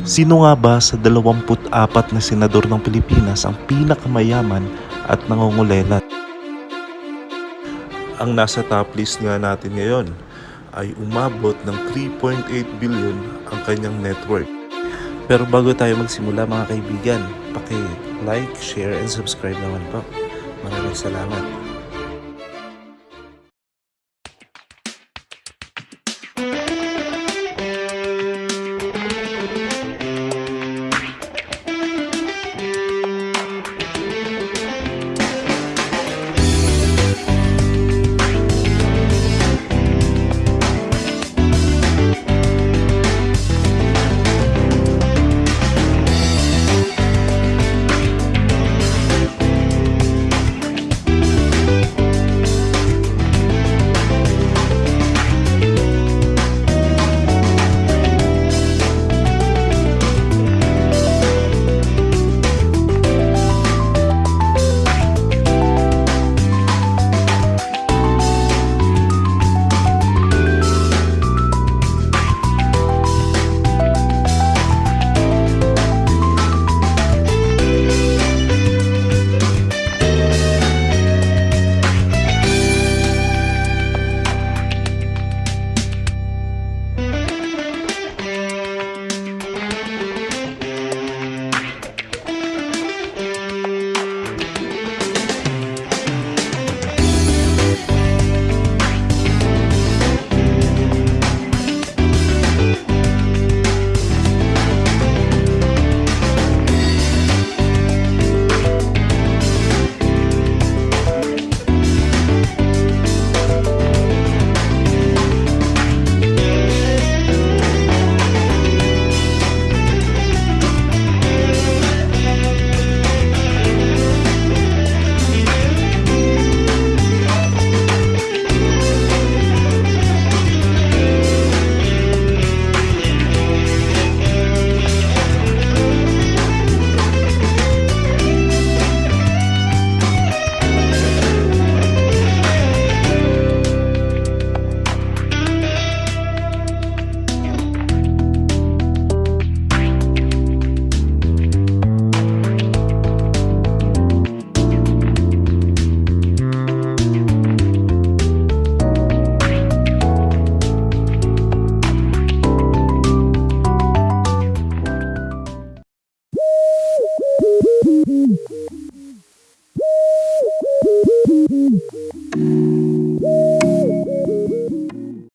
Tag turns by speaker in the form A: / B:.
A: Sino nga ba sa 24 na senador ng Pilipinas ang pinakamayaman at nangungulelat? Ang nasa top list nga natin ngayon ay umabot ng 3.8 billion ang kanyang net worth. Pero bago tayo magsimula mga kaibigan, paki-like, share, and subscribe naman po. Maraming salamat. Mm-hmm.